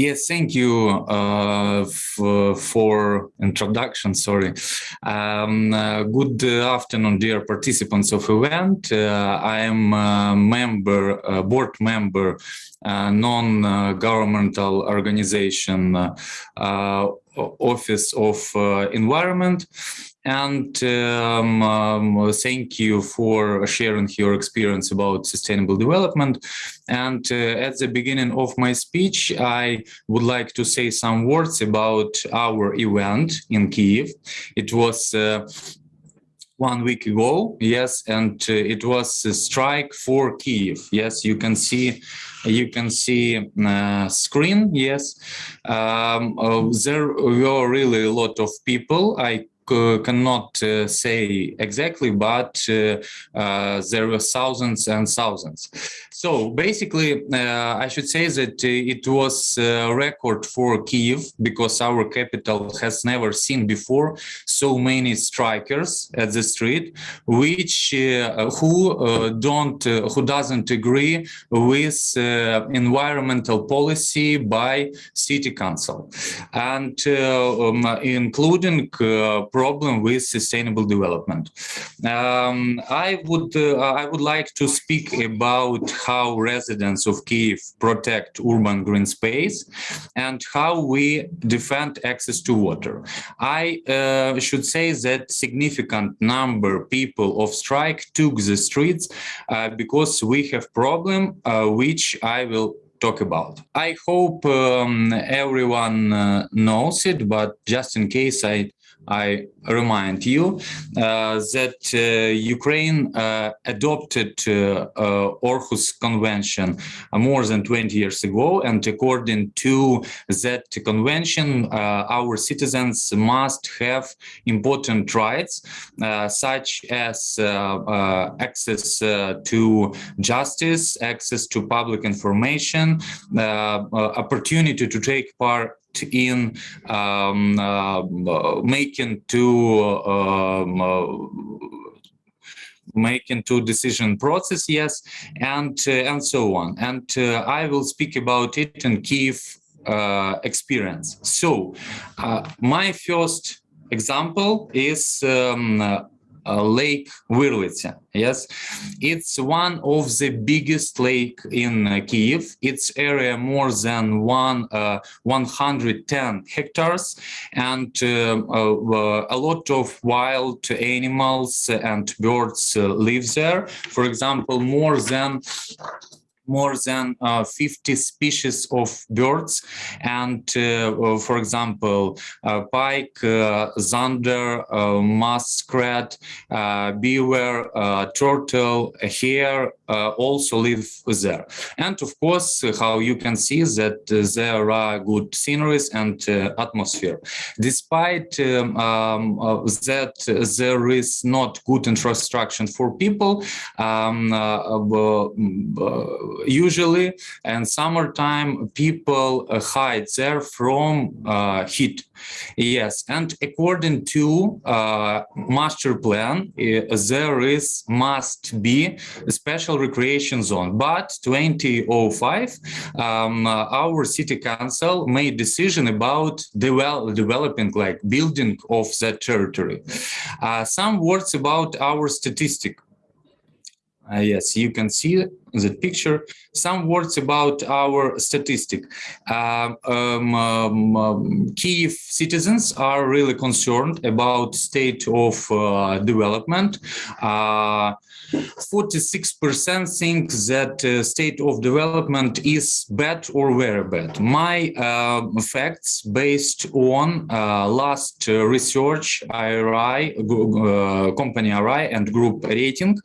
Yes, thank you uh, for introduction. Sorry. Um, uh, good afternoon, dear participants of event. Uh, I am a member, a board member, non-governmental organization uh, Office of uh, Environment. And um, um, thank you for sharing your experience about sustainable development. And uh, at the beginning of my speech, I would like to say some words about our event in Kiev. It was uh, one week ago, yes, and uh, it was a strike for Kiev. Yes, you can see you can see uh, screen yes um, uh, there were really a lot of people i cannot uh, say exactly, but uh, uh, there were thousands and thousands. So basically, I should say that it was a record for Kiev because our capital has never seen before so many strikers at the street, which who don't who doesn't agree with environmental policy by city council and um, including uh, problem with sustainable development. Um, I would uh, I would like to speak about how residents of Kiev protect urban green space and how we defend access to water. I uh, should say that significant number people of strike took the streets uh, because we have problem uh, which I will talk about. I hope um, everyone uh, knows it, but just in case I I remind you uh, that uh, Ukraine uh, adopted uh, uh, Aarhus Convention uh, more than 20 years ago, and according to that convention, our citizens must have important rights, such as access to justice, access to public information, opportunity to take part in um, uh, making two um, uh, making two decision process yes and uh, and so on. And uh, i will speak about it in kiev uh, experience. So uh, my first example is um, Lake Virlitsa. Yes, it's one of the biggest lake in uh, Kiev. Its area more than one uh, 110 hectares, and uh, uh, a lot of wild animals and birds uh, live there. For example, more than more than uh, 50 species of birds. And uh, uh for example, pike, zander, muskrat, beaver, turtle, hare also live there. And of course, how you can see that there are good sceneries and atmosphere. Despite um, um that there is not good infrastructure for people, um, usually and summertime people uh, hide there from uh, heat. Yes and according to uh, master plan there is must be a special recreation zone. But 2005 um, our city council made decision about develop, developing like building of that territory. Uh, some words about our statistic. Uh, yes, you can see the picture. Some words about our statistic. Uh, um, um, um, Kiev citizens are really concerned about state of uh, development. 46% uh, think that uh, state of development is bad or very bad. My uh, facts based on last research IRI, company IRI and group rating.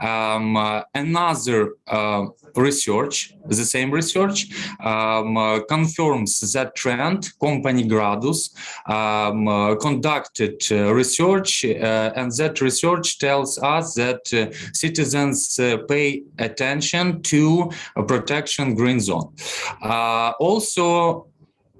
Um, another uh, research, the same research, um, uh, confirms that trend. Company Gradus um, uh, conducted research, and that research tells us that citizens pay attention to protection green zone. also,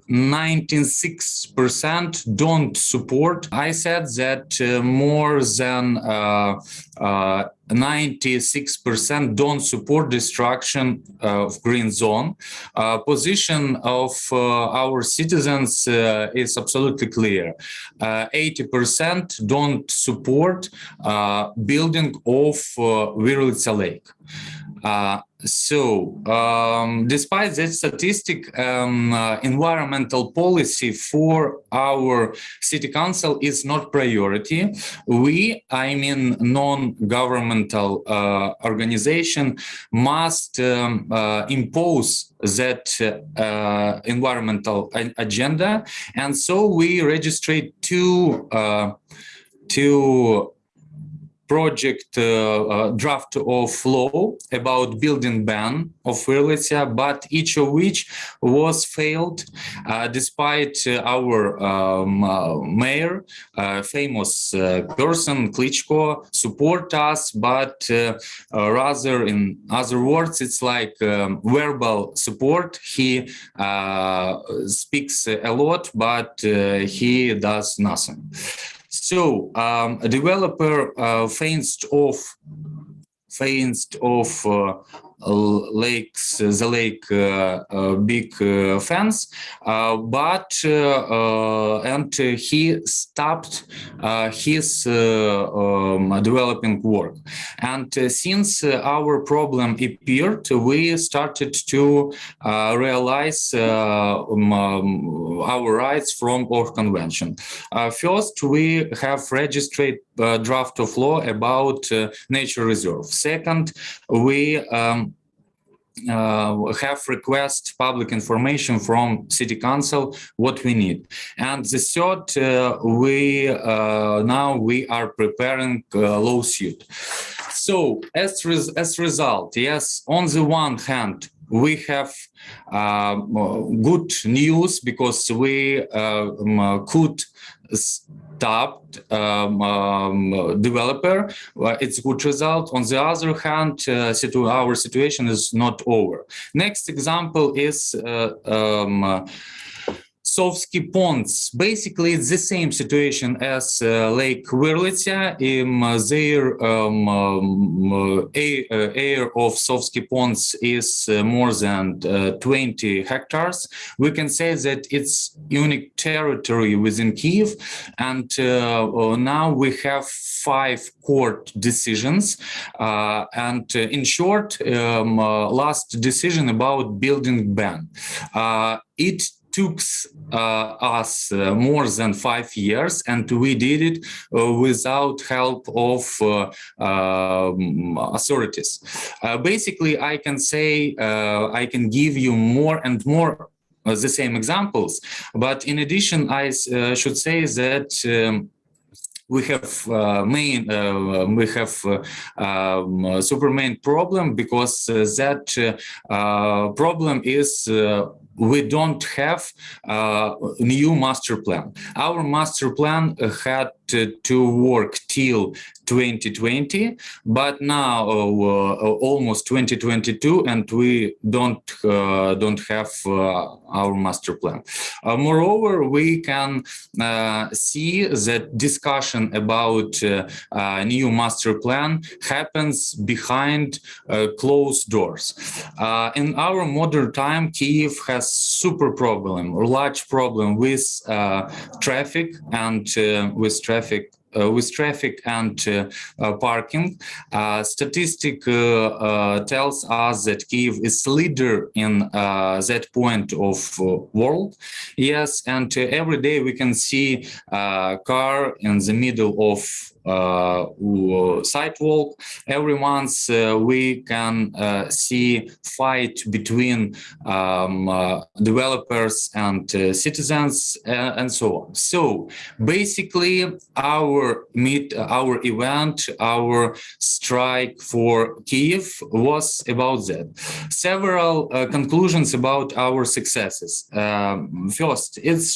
96% don't support. I said that uh, more than uh, uh, 96% don't support destruction uh, of green zone. Uh, position of uh, our citizens uh, is absolutely clear. 80% don't support building of uh, Lake. So, um, despite that statistic, um, uh, environmental policy for our city council is not priority. We, I mean, non-governmental uh, organization must um, uh, impose that uh, environmental agenda. And so we registered two, uh, two project uh, uh, draft of law about building ban of Virlitsia, but each of which was failed uh, despite our um, mayor, famous person, Klitschko, support us, but rather in other words, it's like um, verbal support. He speaks a lot, but he does nothing. So um, a developer uh, fenced off fenced off uh, lakes, the lake uh, uh, big uh, fence, but and he stopped his um, developing work. And since our problem appeared, we started to realize um, um, our rights from our convention. first, we have registered uh, draft of law about uh, nature reserve. Second, we um, uh, have request public information from city council what we need and the third uh, we uh, now we are preparing lawsuit so as res as result yes on the one hand we have uh, good news because we uh, could stopped um, um, developer, it's good result. On the other hand, uh, situ our situation is not over. Next example is uh, um, Sovsky ponds. Basically, it's the same situation as uh, Lake Virlitsia. In uh, their um, um, air, uh, air, of Sovsky ponds is uh, more than uh, 20 hectares. We can say that it's unique territory within Kiev, and uh, now we have five court decisions. and in short, um, last decision about building ban. it took uh, us uh, more than five years and we did it uh, without help of uh, um, authorities. Uh, basically, I can say uh, I can give you more and more the same examples, but in addition, I should say that um, we have uh, main uh, we have uh, um, super main problem because that problem is we don't have a new master plan. Our master plan had to work till 2020, but now uh, almost 2022, and we don't uh, don't have uh, our master plan. Uh, moreover, we can uh, see that discussion about uh, new master plan happens behind closed doors. in our modern time, Kiev has super problem, or large problem with traffic and with traffic uh, Uh, with traffic and uh, uh, parking. Uh, statistic uh, tells us that Kiev is leader in that point of world. Yes, and every day we can see car in the middle of uh, sidewalk. Every month uh, we can uh, see fight between um, developers and citizens and so on. So basically our meet, our event, our strike for Kiev was about that. Several conclusions about our successes. Um, first, it's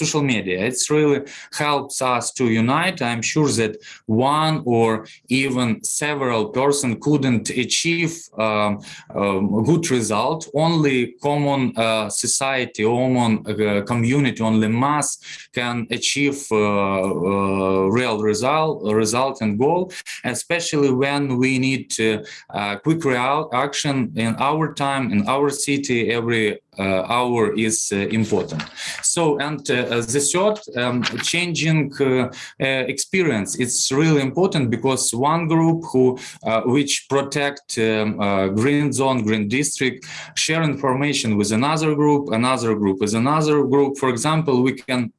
social media. It's really helps us to unite. I'm sure that one or even several person couldn't achieve um, um, good result. Only common uh, society, common uh, community, only mass can achieve uh, uh, real result, result and goal, especially when we need uh, quick action in our time, in our city, every hour is uh, important. So, and uh, the third, um, changing experience, it's really important because one group who, which protect um, green zone, green district, share information with another group, another group with another group. For example, we can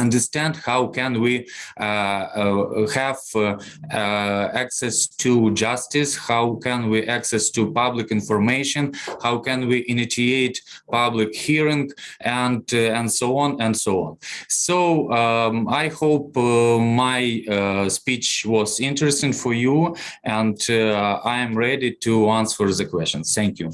understand how can we uh, uh, have uh, access to justice, how can we access to public information, how can we initiate public hearing, and and so on and so on. So um, I hope my speech was interesting for you, and I am ready to answer the questions. Thank you.